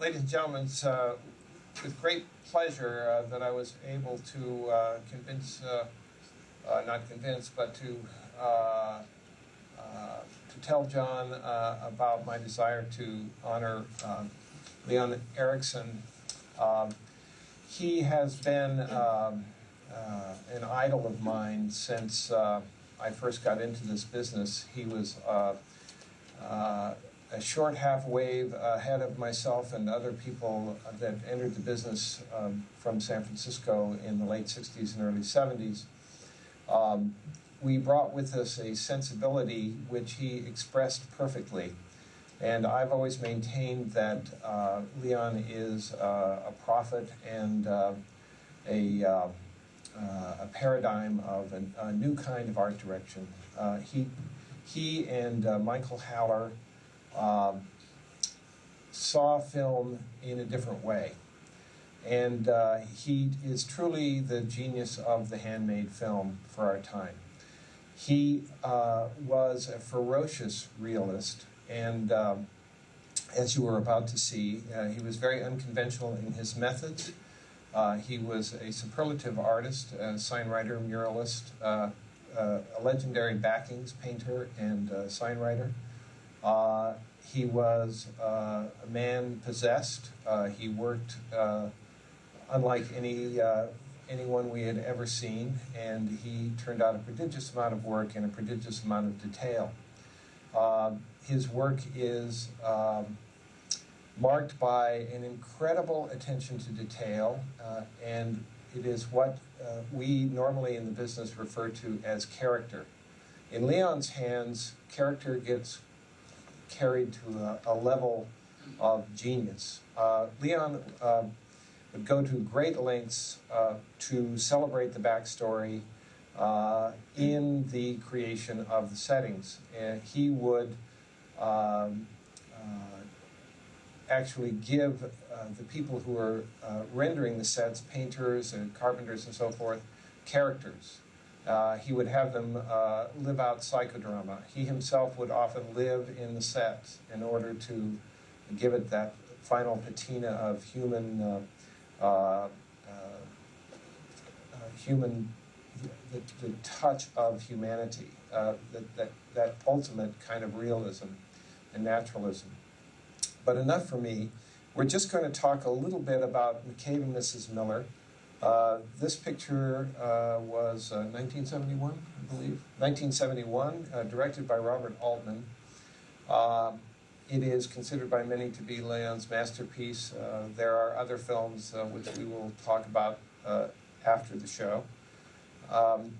ladies and gentlemen, it's uh, with great pleasure uh, that I was able to uh, convince, uh, uh, not convince, but to uh, to tell John about my desire to honor um, Leon Ericksen. Um, he has been um, an idol of mine since I first got into this business. He was a short half wave ahead of myself and other people that entered the business um, from San Francisco in the late 60s and early 70s. Um, we brought with us a sensibility which he expressed perfectly. And I've always maintained that uh, Leon is uh, a prophet and uh, a, uh, uh, a paradigm of an, a new kind of art direction. Uh, he, he and Michael Haller um, saw film in a different way. And he is truly the genius of the handmade film for our time. He was a ferocious realist and um, as you were about to see, uh, he was very unconventional in his methods. Uh, he was a superlative artist, a sign writer, muralist, uh, uh a legendary backings painter and uh, sign writer. Uh, he was a man possessed. he worked unlike any anyone we had ever seen, and he turned out a prodigious amount of work and a prodigious amount of detail. His work is um, marked by an incredible attention to detail, uh, and it is what uh, we normally in the business refer to as character. In Leon's hands, character gets carried to a, a level of genius. Uh, Leon um, would go to great lengths uh, to celebrate the backstory uh, in the creation of the settings. And he would um, uh, actually give uh, the people who are uh, rendering the sets, painters and carpenters and so forth, characters. Uh, he would have them uh, live out psychodrama. He himself would often live in the set in order to give it that final patina of human, uh, human, the, the, touch of humanity, that, that, that ultimate kind of realism and naturalism. But enough for me. We're just going to talk a little bit about McCabe and Mrs. Miller. Uh, this picture uh, was uh, 1971, I believe. 1971, uh, directed by Robert Altman. Um, it is considered by many to be Leon's masterpiece. Uh, there are other films which we will talk about after the show. Um,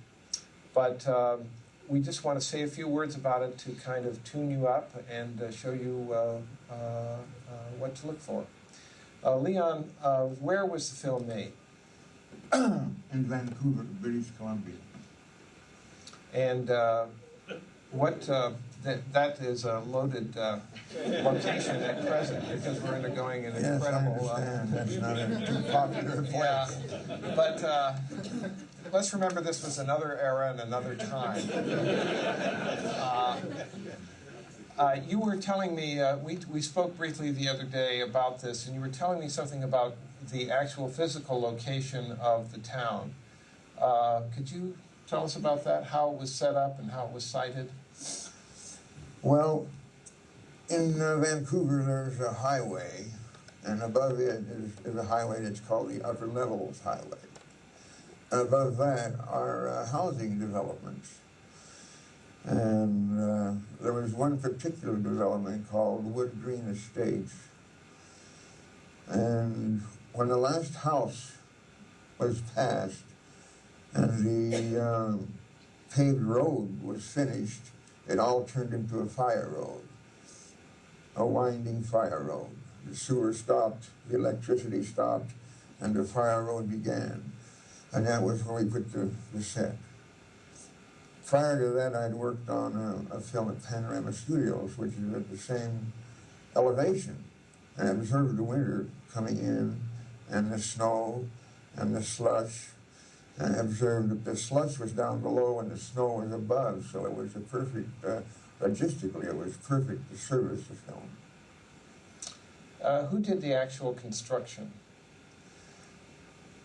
but um, we just want to say a few words about it to kind of tune you up and show you what to look for. Leon, where was the film made? In Vancouver, British Columbia. And what that, that is a loaded uh, location at present because we're undergoing an yes, incredible. I understand. Uh, That's not a too popular place. Yeah, but uh, let's remember this was another era and another time. Uh, uh, you were telling me, uh, we, we spoke briefly the other day about this, and you were telling me something about the actual physical location of the town. Uh, could you tell us about that, how it was set up and how it was sited? Well, in uh, Vancouver, there's a highway, and above it is, is a highway that's called the Upper Levels Highway. Above that are uh, housing developments. And uh, there was one particular development called Wood Green Estates. And when the last house was passed and the uh, paved road was finished, it all turned into a fire road, a winding fire road. The sewer stopped, the electricity stopped, and the fire road began. And that was where we put the, the set. Prior to that, I'd worked on a, a film at Panorama Studios, which is at the same elevation. And I observed the winter coming in, and the snow, and the slush, and I observed that the slush was down below and the snow was above, so it was a perfect, uh, logistically, it was perfect to service the film. Uh, who did the actual construction?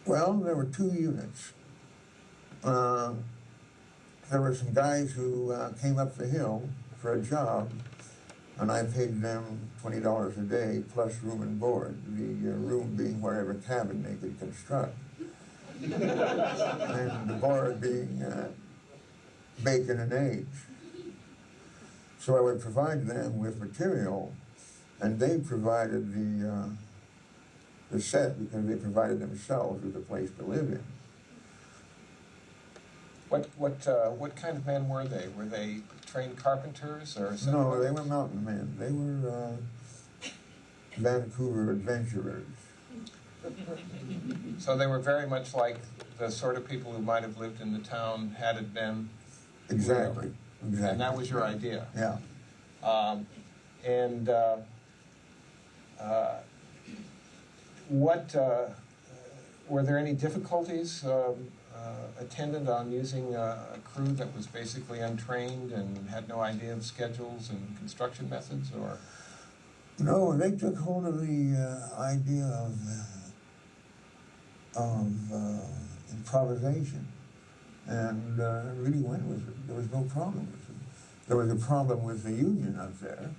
Well, there were two units. Uh, there were some guys who uh, came up the hill for a job, and I paid them twenty dollars a day plus room and board. The uh, room being whatever cabin they could construct, and the board being uh, bacon and eggs. So I would provide them with material, and they provided the uh, the set because they provided themselves with a place to live in. What, what, uh, what kind of men were they? Were they trained carpenters or? No, they were mountain men. They were uh, Vancouver adventurers. So they were very much like the sort of people who might have lived in the town had it been, Exactly. Exactly. and that was your idea. Yeah. Um, and uh, uh, what uh, were there any difficulties um, uh, attendant on using a, a crew that was basically untrained and had no idea of schedules and construction methods, or No, they took hold of the uh, idea of uh, of uh, improvisation, and uh, really went with it. There was no problem with it. There was a problem with the union up there,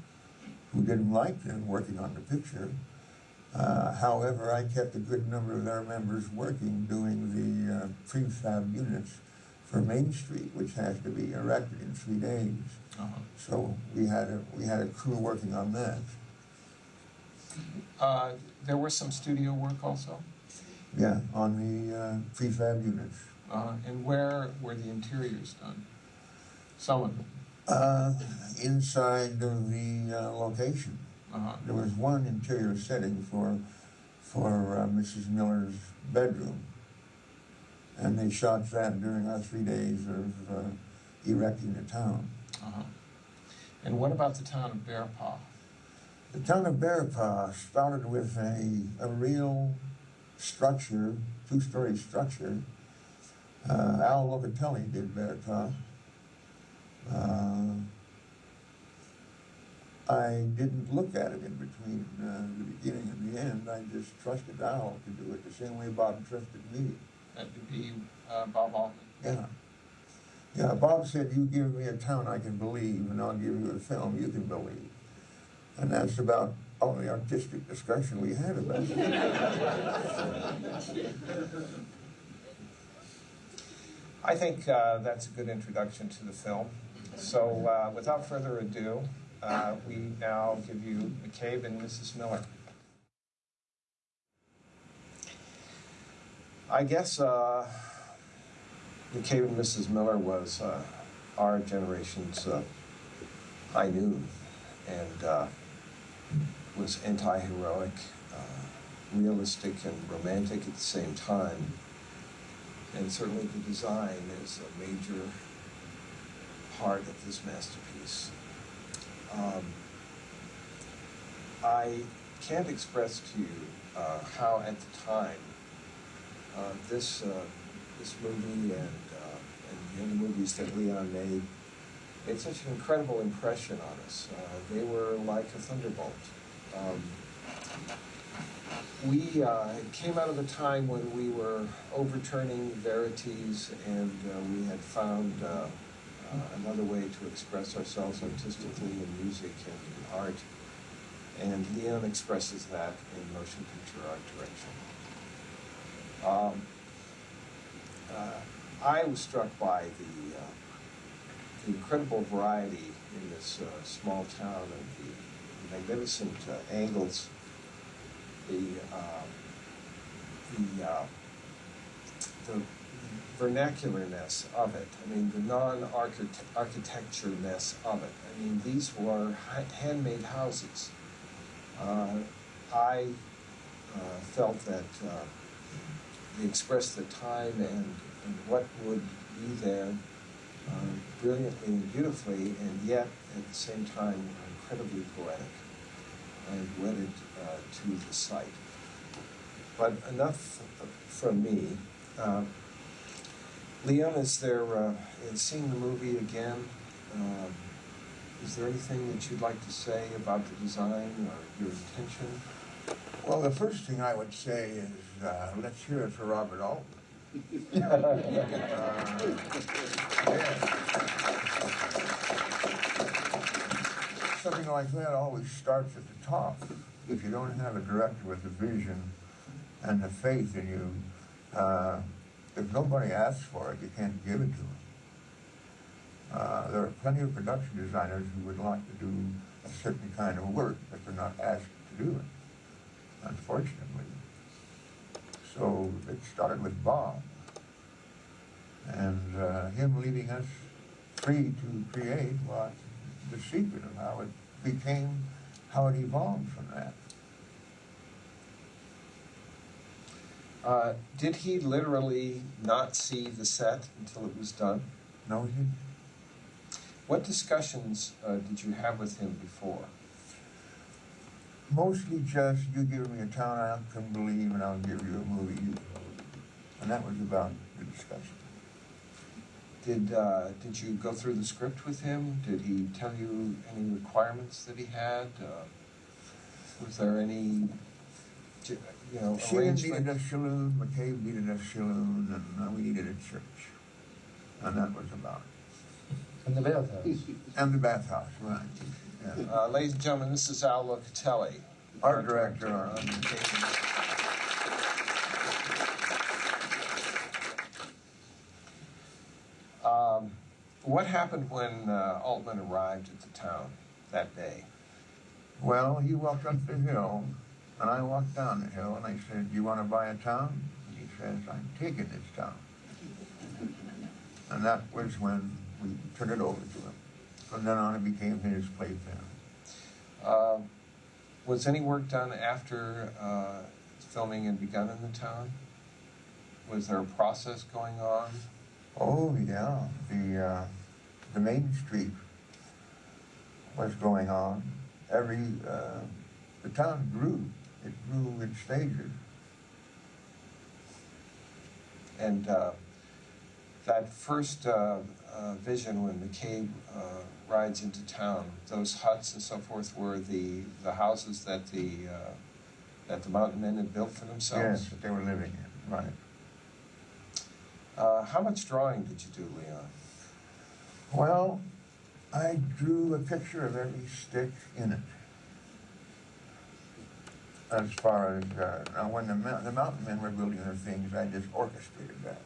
who didn't like them working on the picture. Uh, however, I kept a good number of our members working doing the uh, prefab units for Main Street, which has to be erected in three days. So we had a we had a crew working on that. uh, there was some studio work also. Yeah, on the uh, prefab units. Uh, and where were the interiors done? Some of them. Uh, inside of the uh, location, Uh-huh. there was one interior setting for for uh, Mrs. Miller's bedroom, and they shot that during our three days of uh, erecting the town. Uh-huh. And what about the town of Bear Paw? The town of Bear Paw started with a, a real structure, two-story structure. Uh, Al Locatelli did Bear Paw. Uh, I didn't look at it in between uh, the beginning and the end. I just trusted Al to do it the same way Bob trusted me. That would be uh, Bob Altman. Yeah. Yeah, Bob said, you give me a town I can believe, and I'll give you a film you can believe. And that's about all the artistic discussion we had about it. I think uh, that's a good introduction to the film. So uh, without further ado, uh, we now give you McCabe and Mrs. Miller. I guess uh, McCabe and Mrs. Miller was uh, our generation's uh, high noon and uh, was anti-heroic, uh, realistic and romantic at the same time. And certainly the design is a major part of this masterpiece. Um, I can't express to you uh, how at the time uh, this uh, this movie and uh, and the other movies that Leon made made such an incredible impression on us. Uh, they were like a thunderbolt. Um, we uh, came out of a time when we were overturning verities and we had found uh, another way to express ourselves artistically in music and in art. And Leon expresses that in motion picture art direction. Um, uh, I was struck by the, uh, the incredible variety in this uh, small town and the magnificent uh, angles the uh, the the vernacularness of it. I mean, the non-architecture-ness of it. I mean, these were handmade houses. Uh, I uh, felt that uh, they expressed the time and, and what would be there uh, brilliantly and beautifully, and yet at the same time incredibly poetic. I'm wedded uh, to the site. But enough from me. Uh, Leon, is there, uh, in seeing the movie again, um, is there anything that you'd like to say about the design or your intention? Well, the first thing I would say is, uh, let's hear it for Robert. Uh, yeah. Something like that always starts at the top. If you don't have a director with the vision and the faith in you, uh, if nobody asks for it, you can't give it to them. Uh, there are plenty of production designers who would like to do a certain kind of work, but they're not asked to do it, unfortunately. So it started with Bob, and uh, him leaving us free to create was the secret of how it became, how it evolved from that. Uh, did he literally not see the set until it was done? No, he didn't. What discussions uh, did you have with him before? Mostly just, you give me a town I can believe, and I'll give you a movie you. And that was about the discussion. Did uh, did you go through the script with him? Did he tell you any requirements that he had? Uh, was there any, you know, She needed a saloon, McCabe needed a saloon, and uh, we needed a church. And that was about it. And the bathhouse. And the bathhouse, right. Yeah. Uh, ladies and gentlemen, this is Al Locatelli, Art director. on occasion. Um, what happened when uh, Altman arrived at the town that day? Well, he walked up the hill, and I walked down the hill, and I said, Do "You want to buy a town?" And he says, "I'm taking this town." And that was when we turned it over to him. From then on, it became his playpen. Uh, was any work done after uh, filming had begun in the town? Was there a process going on? Oh yeah, the uh, the main street was going on. Every uh, the town grew. It grew in stages. And uh, that first uh, uh, vision when McCabe uh, rides into town, those huts and so forth were the, the houses that the, uh, that the mountain men had built for themselves? Yes, that they were living in. Right. Uh, how much drawing did you do, Leon? Well, I drew a picture of every stick in it. As far as uh, now, when the, the mountain men were building their things, I just orchestrated that.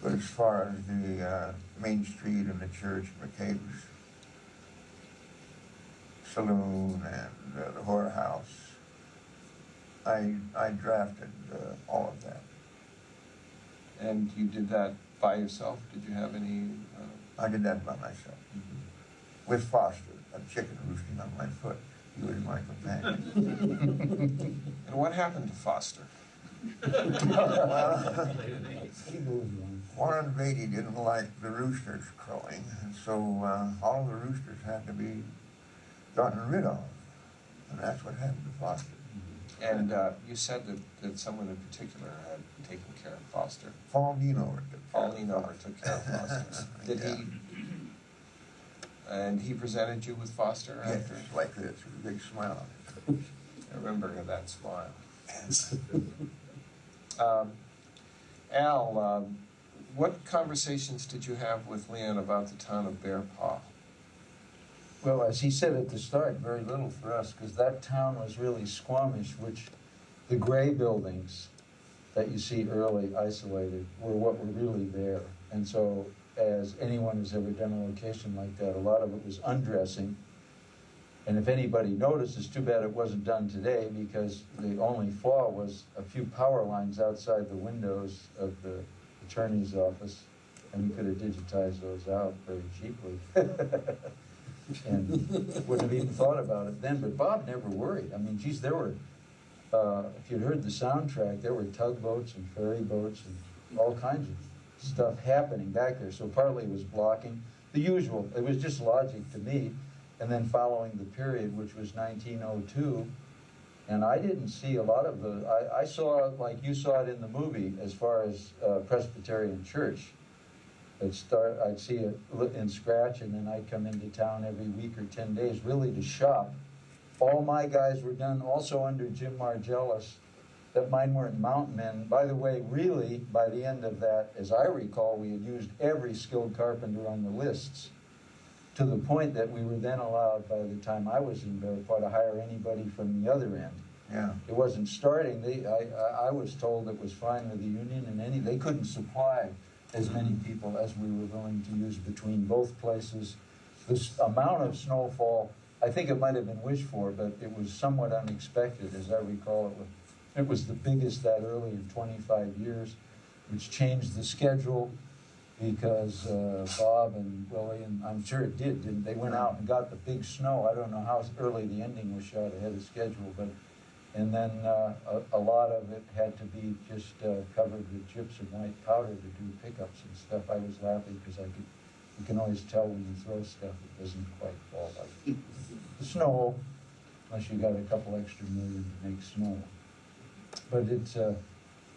But as far as the uh, main street and the church, McCabe's saloon and uh, the whorehouse, I I drafted uh, all of that. And you did that by yourself? Did you have any? Uh, I did that by myself with Foster, a chicken roosting on my foot. He was my companion. and what happened to Foster? well, He moved on. Warren Beatty didn't like the roosters crowing, and so uh, all the roosters had to be gotten rid of. And that's what happened to Foster. And uh, you said that, that someone in particular had taken care of Foster. Paul Ninover took care Paul of took care of Foster. Did Yeah. he? And he presented you with Foster Yes, after? like this, with a big smile on his face. I remember that smile. Um, Al, um, what conversations did you have with Leon about the town of Bear Paw? Well, as he said at the start, very little for us, because that town was really Squamish, which the gray buildings that you see early isolated were what were really there. And so, as anyone who's ever done a location like that, a lot of it was undressing. And if anybody noticed, it's too bad it wasn't done today, because the only flaw was a few power lines outside the windows of the attorney's office, and we could have digitized those out very cheaply. and wouldn't have even thought about it then. But Bob never worried. I mean, geez, there were, uh, if you'd heard the soundtrack, there were tugboats and ferry boats and all kinds of stuff happening back there. So partly it was blocking the usual. It was just logic to me. And then following the period, which was 1902, and I didn't see a lot of the. I, I saw like you saw it in the movie, as far as uh, Presbyterian Church. I'd start, I'd see it in scratch, and then I'd come into town every week or ten days, really to shop all my guys were done also under Jim Margellis, that mine weren't mountain men. By the way, really, by the end of that, as I recall, we had used every skilled carpenter on the lists to the point that we were then allowed, by the time I was in Bearpaw, to hire anybody from the other end. Yeah. It wasn't starting, they, I, I, I was told it was fine with the union and any, they couldn't supply as many people as we were willing to use between both places. This amount of snowfall, I think it might have been wished for, but it was somewhat unexpected, as I recall. It it was the biggest that early in twenty-five years, which changed the schedule because uh, Bob and Willie, and I'm sure it did, didn't they? Went out and got the big snow. I don't know how early the ending was shot ahead of schedule, but and then uh, a, a lot of it had to be just uh, covered with gypsum white powder to do pickups and stuff. I was laughing because I could, you can always tell when you throw stuff, it doesn't quite fall like the snow, unless you got a couple extra million to make snow. But it's, uh,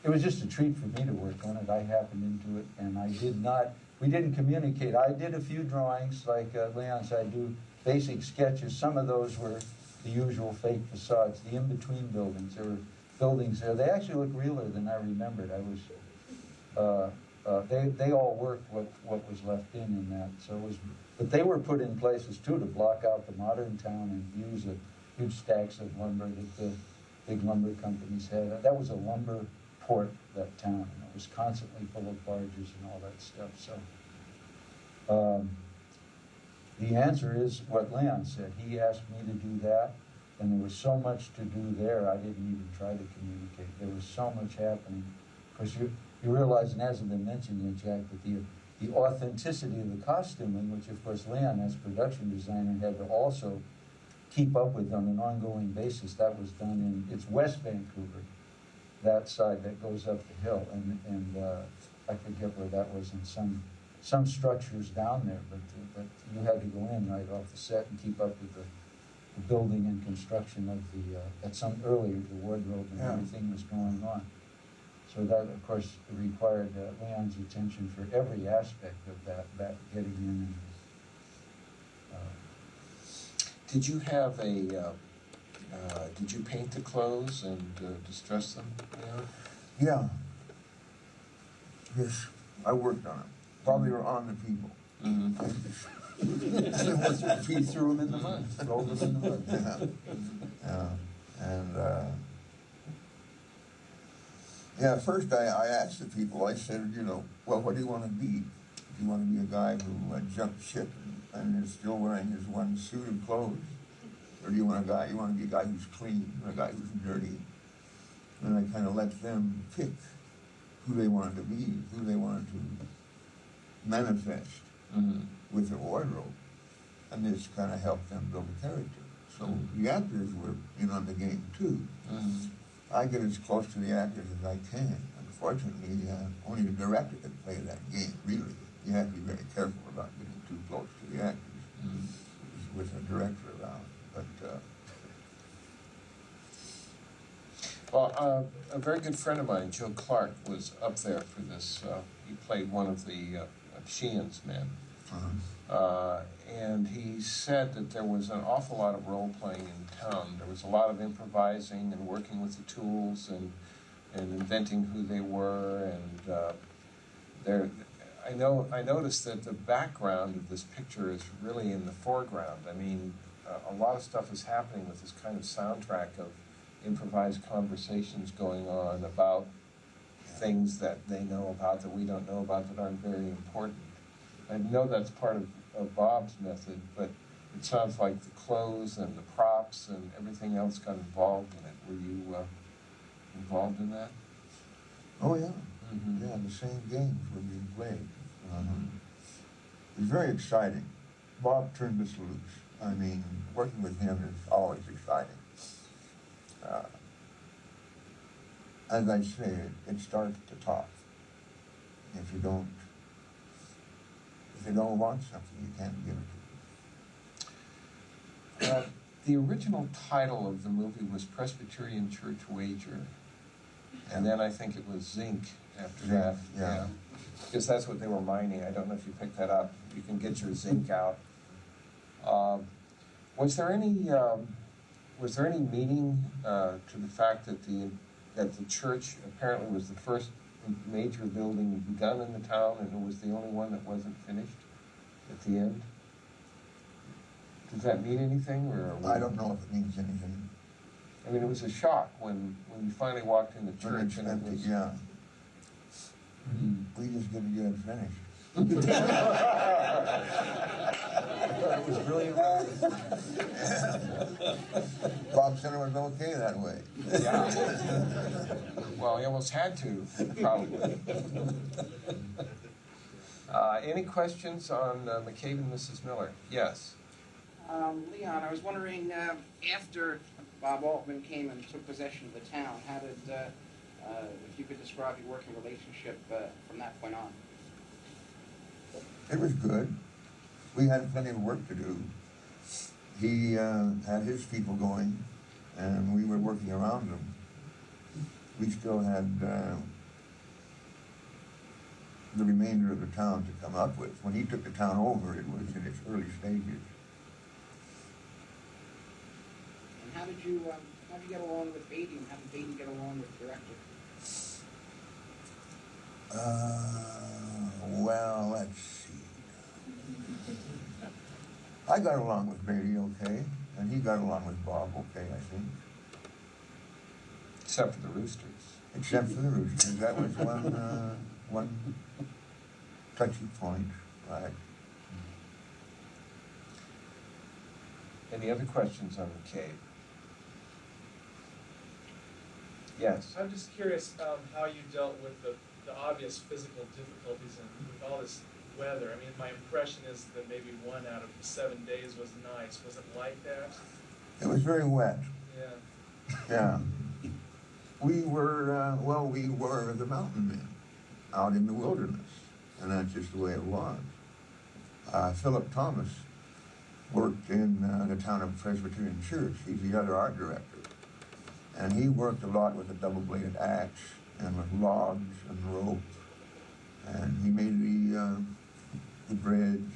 it was just a treat for me to work on it. I happened into it and I did not, we didn't communicate. I did a few drawings, like uh, Leon said, I do basic sketches. Some of those were the usual fake facades, the in-between buildings. There were buildings there. They actually look realer than I remembered. I was, uh, uh, they, they all worked what, what was left in in that. So it was, but they were put in places too to block out the modern town and views of huge stacks of lumber that the big lumber companies had. That was a lumber port, that town, and it was constantly full of barges and all that stuff, so. Um, the answer is what Leon said. He asked me to do that, and there was so much to do there, I didn't even try to communicate. There was so much happening. Because you, you realize, and hasn't been mentioned yet, Jack, that the, the authenticity of the costuming, which of course Leon, as production designer, had to also keep up with on an ongoing basis, that was done in, it's West Vancouver, that side that goes up the hill, and, and, uh, I forget where that was in some, some structures down there, but, but you had to go in right off the set and keep up with the, the building and construction of the, uh, at some earlier, the wardrobe and Yeah. everything was going on. So that, of course, required uh, Leon's attention for every aspect of that, that getting in and, uh, Did you have a, uh, uh, did you paint the clothes and uh, distress them? Yeah. Yeah. Yes, I worked on it. While they were on the people. Mm-hmm. He threw them in the mud, rolled them in the mud. Yeah. Yeah, and, uh, yeah, first I, I asked the people, I said, you know, well, what do you wanna be? Do you wanna be a guy who uh, jumped ship and, and is still wearing his one suit of clothes? Or do you want a guy, you wanna be a guy who's clean, or a guy who's dirty? And I kinda let them pick who they wanted to be, who they wanted to manifest Mm-hmm. with their wardrobe. And this kind of helped them build a character. So the actors were in on the game too. Mm-hmm. I get as close to the actors as I can. Unfortunately, uh, only the director can play that game, really. You have to be very careful about getting too close to the actors Mm-hmm. with a director around. But, uh, Well, uh, a very good friend of mine, Joe Clark, was up there for this. Uh, he played one of the uh, Sheehan's men. uh, Uh, and he said that there was an awful lot of role playing in town. There was a lot of improvising and working with the tools and and inventing who they were. And uh, there, I know I noticed that the background of this picture is really in the foreground. I mean, uh, a lot of stuff is happening with this kind of soundtrack of improvised conversations going on about things that they know about that we don't know about that aren't very important. I know that's part of, of Bob's method, but it sounds like the clothes and the props and everything else got involved in it. Were you uh, involved in that? oh, yeah. Mhm. Yeah, the same games were being played. Um, It was very exciting. Bob turned this loose. I mean, working with him is always exciting. Uh, as I say, it, it starts at the top. If you don't, if you don't want something, you can't give it to them. Uh, the original title of the movie was Presbyterian Church Wager, and then I think it was Zinc after that. yeah. Because that's what they were mining. I don't know if you picked that up. You can get your zinc out. Um, was there any um, was there any meaning uh, to the fact that the, that the church apparently was the first major building begun in the town and it was the only one that wasn't finished at the end? Does that mean anything, or? I don't know if it means anything. I mean, it was a shock when, when you finally walked in the church and it was. yeah. We just didn't get it finished. It was brilliant. Bob Center was okay that way. Yeah. Well, he almost had to, probably. Uh, any questions on uh, McCabe and Mrs. Miller? Yes. Um, Leon, I was wondering, uh, after Bob Altman came and took possession of the town, how did, uh, if you could describe your working relationship uh, from that point on? It was good. We had plenty of work to do. He uh, had his people going, and we were working around them. We still had uh, the remainder of the town to come up with. When he took the town over, it was in its early stages. And how did you, um, how did you get along with Beatty, and how did Beatty get along with the director? Uh, well, let's see. I got along with Beatty okay, and he got along with Bob okay, I think. Except for the Roosters. Except for the roosters, that was one, uh, one touchy point, right? Any other questions on McCabe? Yes. I'm just curious um, how you dealt with the, the obvious physical difficulties and with all this weather. I mean, my impression is that maybe one out of seven days was nice. Was it like that? It was very wet, Yeah. yeah. We were, uh, well, we were the mountain men out in the wilderness, and that's just the way it was. Uh, Philip Thomas worked in uh, the town of Presbyterian Church. He's the other art director. And he worked a lot with a double-bladed axe and with logs and rope. And he made the, uh, the bridge.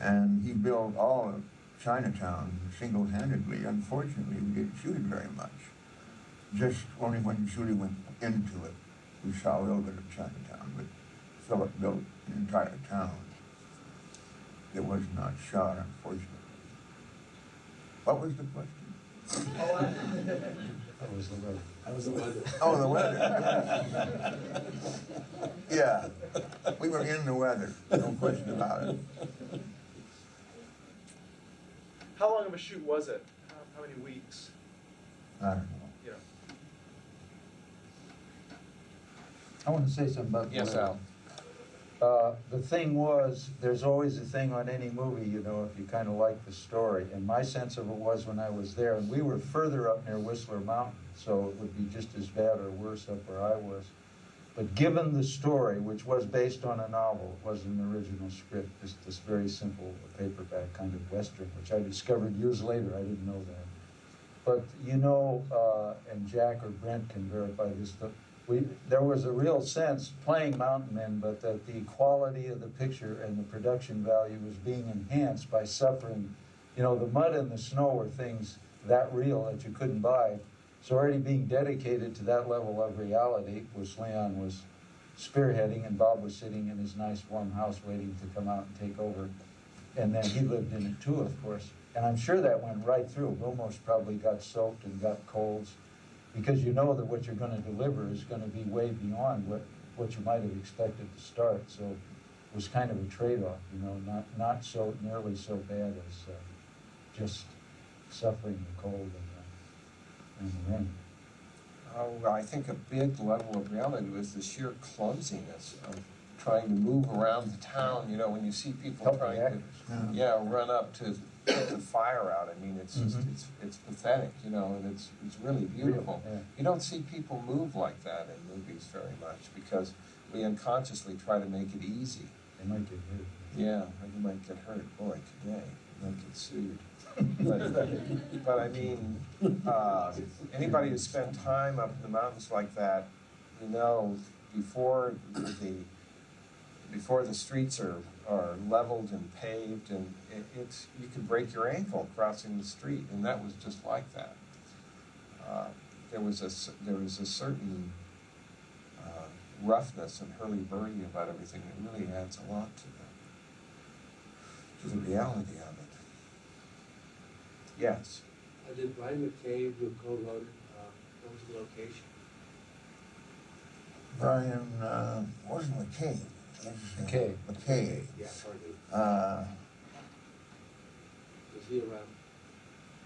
And he built all of Chinatown single-handedly. Unfortunately, we didn't shoot it very much. Just only when Shooty went into it, we saw a little bit of Chinatown. But Philip built an entire town that was not shot, unfortunately. What was the question? Oh, I, That was the weather. That was the weather. Oh, the weather. Yeah, we were in the weather, no question about it. how long of a shoot was it? How, how many weeks? I don't know. Yeah. I want to say something about the Yes, weather. Al. Uh, the thing was, there's always a thing on any movie, you know, if you kind of like the story. And my sense of it was when I was there, and we were further up near Whistler Mountain, so it would be just as bad or worse up where I was. But given the story, which was based on a novel, it wasn't an original script, just this very simple paperback kind of western, which I discovered years later, I didn't know that. But you know, uh, and Jack or Brent can verify this, the, we, there was a real sense playing Mountain Men, but that the quality of the picture and the production value was being enhanced by suffering. You know, the mud and the snow were things that real that you couldn't buy. So already being dedicated to that level of reality, which Leon was spearheading, and Bob was sitting in his nice warm house waiting to come out and take over. And then he lived in it too, of course. And I'm sure that went right through. Vilmos probably got soaked and got colds because you know that what you're gonna deliver is gonna be way beyond what, what you might have expected to start. So it was kind of a trade-off, you know, not, not so, nearly so bad as, uh, just suffering the cold and, uh, and the rain. Oh, I think a big level of reality was the sheer clumsiness of trying to move around the town, you know, when you see people Help trying to, actors. yeah, run up to put the fire out, I mean, it's just, Mhm. it's, it's pathetic, you know, and it's, it's really beautiful. Yeah. You don't see people move like that in movies very much, because we unconsciously try to make it easy. They might get hurt. Yeah, you might get hurt, boy, today, you might get sued. But, but I mean, uh, anybody who spent time up in the mountains like that, you know, before the, before the streets are are leveled and paved, and it, it's, you could break your ankle crossing the street, and that was just like that. Uh, There was a, there was a certain uh, roughness and hurly-burly about everything that really adds a lot to the, to the reality of it. Yes, Uh, Did Brian McCabe, who co-wrote, uh, come to the location? Brian, uh, wasn't McCabe. It was, uh, McKay. McKay. Yeah, pardon me. Uh, Was he around?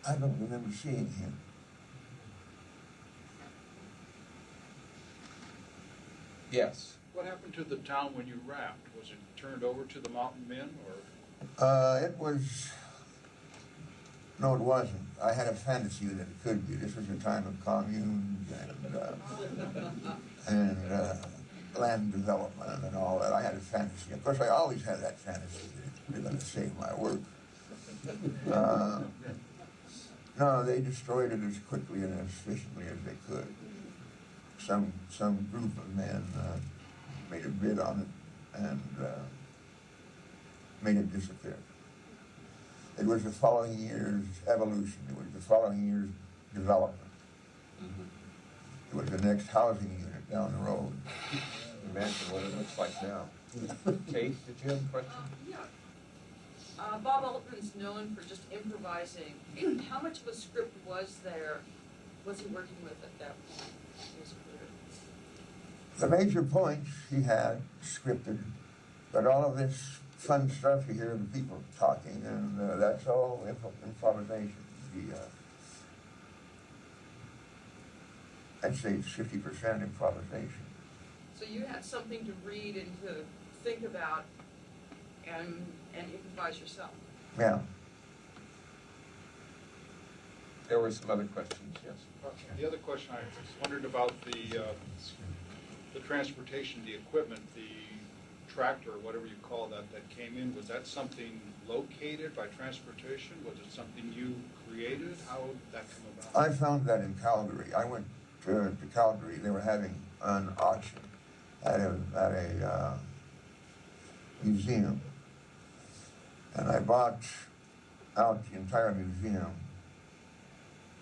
I don't remember seeing him. yes. What happened to the town when you wrapped? Was it turned over to the mountain men or? Uh, it was, no, it wasn't. I had a fantasy that it could be. This was a time of communes and, uh, and, uh, land development and all that. I had a fantasy. Of course, I always had that fantasy that they're gonna save my work. Uh, no, they destroyed it as quickly and as efficiently as they could. Some, some group of men, uh, made a bid on it and, uh, made it disappear. It was the following year's evolution, it was the following year's development. It was the next housing unit down the road. Imagine what it looks like now. Kate, did you have a question? Yeah. Uh, Bob Altman's known for just improvising. How much of a script was there, was he working with at that point? He was clear. The major points he had scripted, but all of this fun stuff you hear the people talking, and uh, that's all imp- improvisation. The, uh, I'd say it's fifty percent improvisation. So you had something to read and to think about and, and improvise yourself. Yeah. There were some other questions, yes. The other question I wondered about the, uh, the transportation, the equipment, the tractor, whatever you call that, that came in, was that something located by transportation? Was it something you created? How did that come about? I found that in Calgary. I went to, to Calgary. They were having an auction at a, at a uh, museum. And I bought out the entire museum.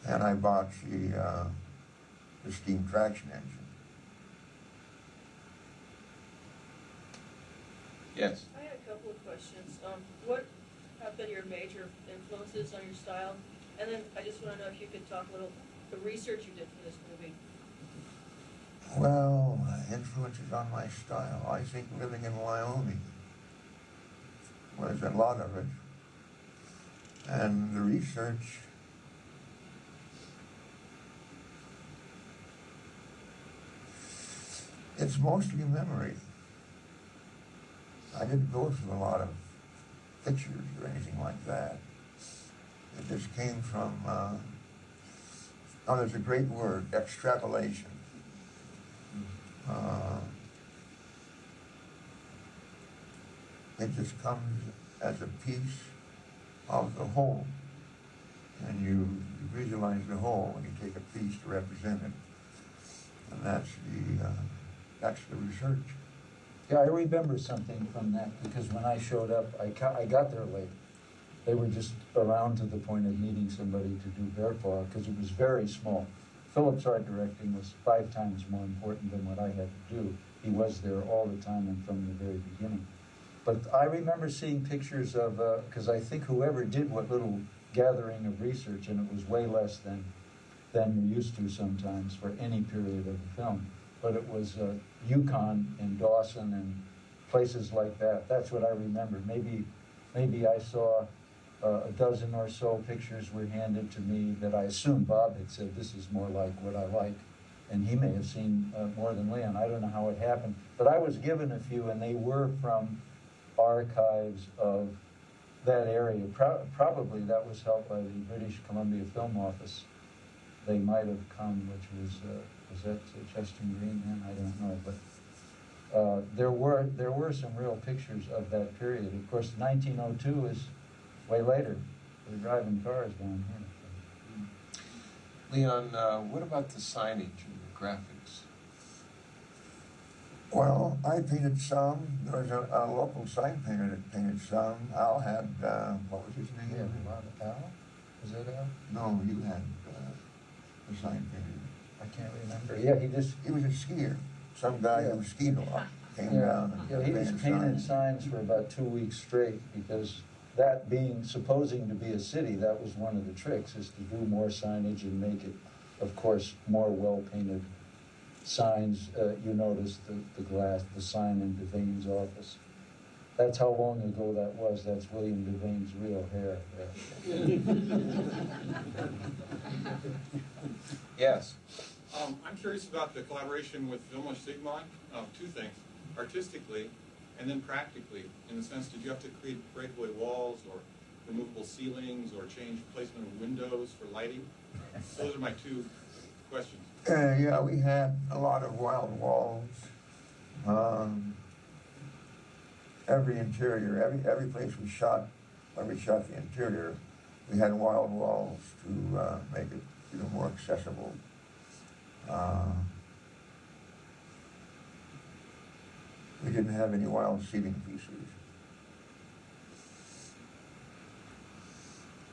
And I bought the, uh, the steam traction engine. Yes. I had a couple of questions. Um, what have been your major influences on your style? And then I just want to know if you could talk a little, the research you did for this movie. Well, influences on my style. I think living in Wyoming was a lot of it. And the research it's mostly memory. I didn't go through a lot of pictures or anything like that. It just came from, uh, oh, there's a great word, extrapolation. Uh, it just comes as a piece of the whole. And you visualize the whole and you take a piece to represent it. And that's the, uh, that's the research. Yeah, I remember something from that, because when I showed up, I ca- I got there late. They were just around to the point of needing somebody to do Bear Paw, because it was very small. Philip's art directing was five times more important than what I had to do. He was there all the time and from the very beginning. But I remember seeing pictures of, because I think whoever did what little gathering of research, and it was way less than, than you're used to sometimes for any period of a film. But it was uh, Yukon and Dawson and places like that. That's what I remember. Maybe, maybe I saw uh, a dozen or so pictures were handed to me that I assume Bob had said, this is more like what I like. And he may have seen uh, more than Leon. I don't know how it happened. But I was given a few, and they were from archives of that area. Pro- probably that was helped by the British Columbia Film Office. They might have come, which was, uh, was that Cheston Green then? I don't know, but uh, there were there were some real pictures of that period. Of course, 1902 is way later. They're driving cars down here. Leon, uh, what about the signage and the graphics? Well, I painted some, there was a, a local sign painter that painted some, Al had, uh, what was his name? Yeah, name? Al? Was that Al? No, you had, uh, the sign painter. I can't remember. Yeah, he just, He was a skier, some guy who skied a lot, came yeah, down and yeah, he was painted painting signs. signs for about two weeks straight because that being, supposing to be a city, that was one of the tricks, is to do more signage and make it, of course, more well-painted signs. Uh, you notice the, the glass, the sign in Devane's office. That's how long ago that was. That's William Devane's real hair. Yes. Um, I'm curious about the collaboration with Vilmos Zsigmond, uh, two things, artistically and then practically, in the sense, did you have to create breakaway walls or removable ceilings or change placement of windows for lighting? Those are my two questions. Uh, yeah, we had a lot of wild walls. Um, every interior, every, every place we shot, when we shot the interior, we had wild walls to, uh, make it, you know, more accessible. Uh, we didn't have any wild ceiling pieces.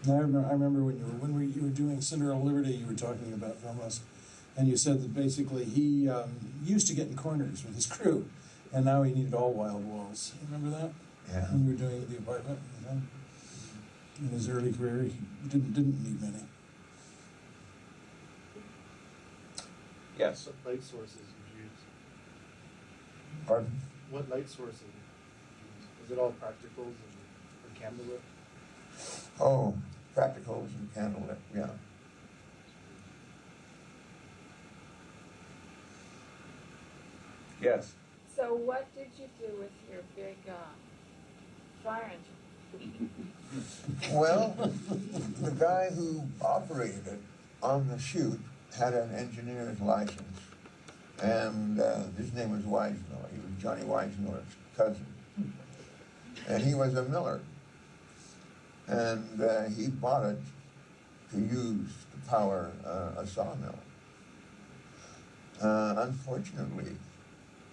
I remember, I remember when you were, when we, you were doing Cinderella Liberty, you were talking about Vilmos, and you said that basically he, um, used to get in corners with his crew, and now he needed all wild walls. You Remember that? Yeah. When you were doing the apartment, with him? In his early career, he didn't, didn't need many. Yes. What light sources did you use? Pardon? What light sources did you use? Was it all practicals and, and candlelit? Oh, practicals and candlelit, yeah. Yes. So what did you do with your big, uh, fire engine? Well, the guy who operated it on the shoot had an engineer's license, and uh, his name was Weismiller. He was Johnny Weismiller's cousin, and he was a miller. And uh, he bought it to use to power uh, a sawmill. Uh, unfortunately,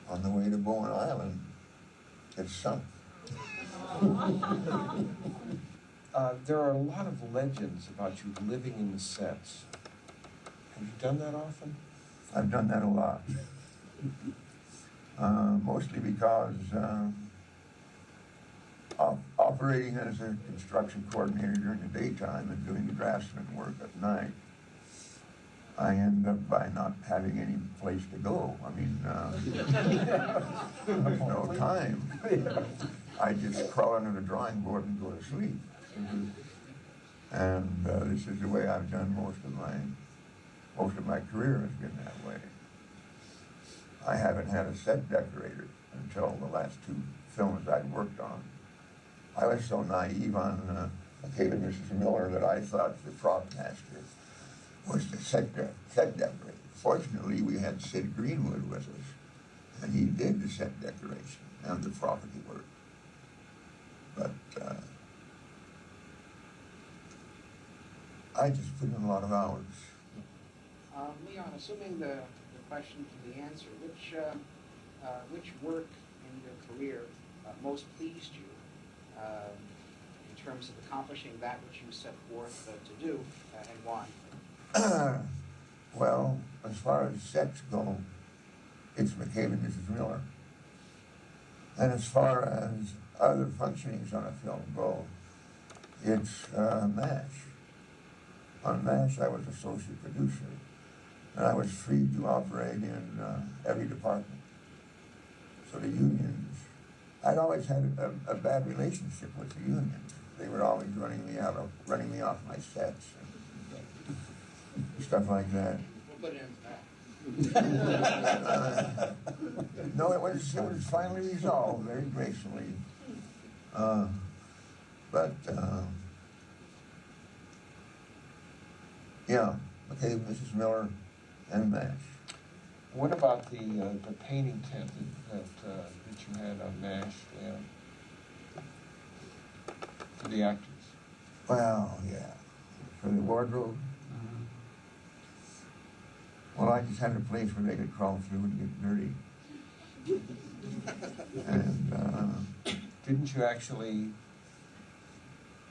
on the way to Bowen Island, it sunk. Uh, there are a lot of legends about you living in the sets. Have you done that often? I've done that a lot. Uh, mostly because um, op- operating as a construction coordinator during the daytime and doing the draftsman work at night, I end up by not having any place to go. I mean, uh, there's no time. I just crawl under the drawing board and go to sleep. And uh, this is the way I've done most of my most of my career has been that way. I haven't had a set decorator until the last two films I'd worked on. I was so naive on uh, and Mrs. Miller that I thought the prop master was the set, de- set decorator. Fortunately, we had Sid Greenwood with us, and he did the set decoration and the property work. But uh, I just put in a lot of hours. Um, Leon, assuming the, the question to the answer, which, uh, uh, which work in your career uh, most pleased you um, in terms of accomplishing that which you set forth uh, to do uh, and why? well, as far as sets go, it's McCabe and Mrs. Miller. And as far as other functionings on a film go, it's uh, MASH. On MASH, I was associate producer, and I was free to operate in uh, every department. So the unions, I'd always had a, a bad relationship with the unions. They were always running me out of, running me off my sets and stuff like that. We'll put it into. Uh, no, it was, it was finally resolved very gracefully. Uh, but, uh, yeah, okay, Mrs. Miller and MASH. What about the, uh, the painting tent that, that, uh, that you had on MASH, Leon? For the actors? Well, yeah, for the wardrobe. Well, I just had a place where they could crawl through and get dirty. And, uh, Didn't you actually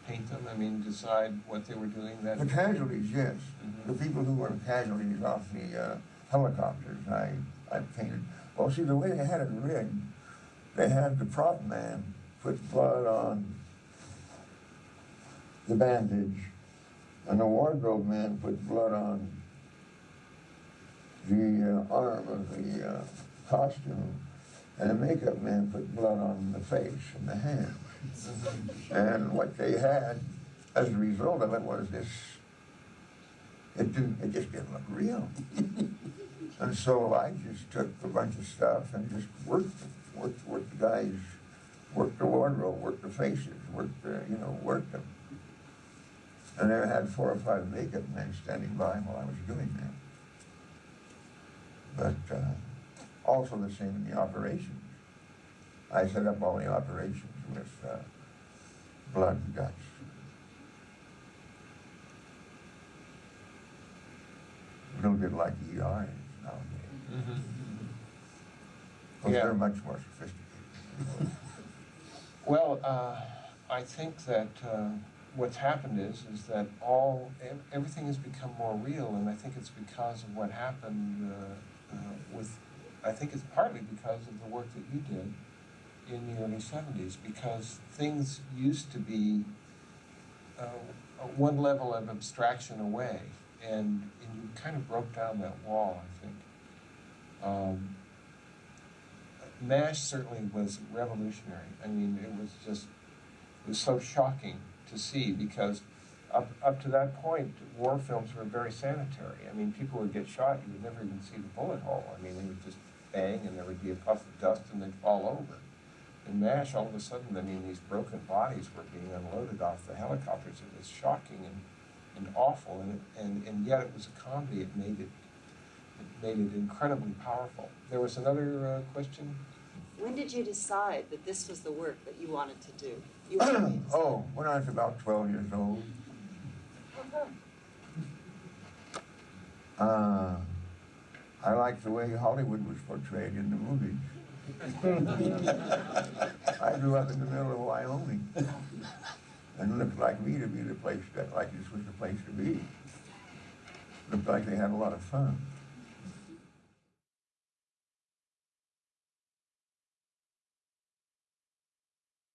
paint them? I mean, decide what they were doing that? the casualties, yes. Mhm. The people who were casualties off the uh, helicopters, I, I painted. Well, see, the way they had it rigged, they had the prop man put blood on the bandage, and the wardrobe man put blood on the uh, arm of the uh, costume, and the makeup man put blood on the face and the hands. And what they had as a result of it was this, it didn't, it just didn't look real. And so I just took a bunch of stuff and just worked, worked, worked the guys, worked the wardrobe, worked the faces, worked the, you know, worked them. And there I had four or five makeup men standing by while I was doing that. But, uh, also the same in the operations. I set up all the operations with, uh, blood and guts. A little bit like ER is nowadays. Mhm. Because Yeah. they're much more sophisticated. Well, uh, I think that uh, what's happened is, is that all, everything has become more real, and I think it's because of what happened uh, uh, with, I think it's partly because of the work that you did in the early seventies, because things used to be uh, one level of abstraction away, and, and you kind of broke down that wall, I think. Um, MASH certainly was revolutionary. I mean, it was just, it was so shocking to see because up, up to that point, war films were very sanitary. I mean, people would get shot, you would never even see the bullet hole. I mean, they would just bang and there would be a puff of dust and they'd fall over. In MASH, all of a sudden, I mean, these broken bodies were being unloaded off the helicopters. It was shocking and, and awful, and, and, and yet it was a comedy. It made it, it made it incredibly powerful. There was another uh, question? When did you decide that this was the work that you wanted to do? You wanted to oh, when I was about 12 years old, uh, I liked the way Hollywood was portrayed in the movies. I grew up in the middle of Wyoming, and looked like me to be the place that, like this was the place to be. Looked like they had a lot of fun.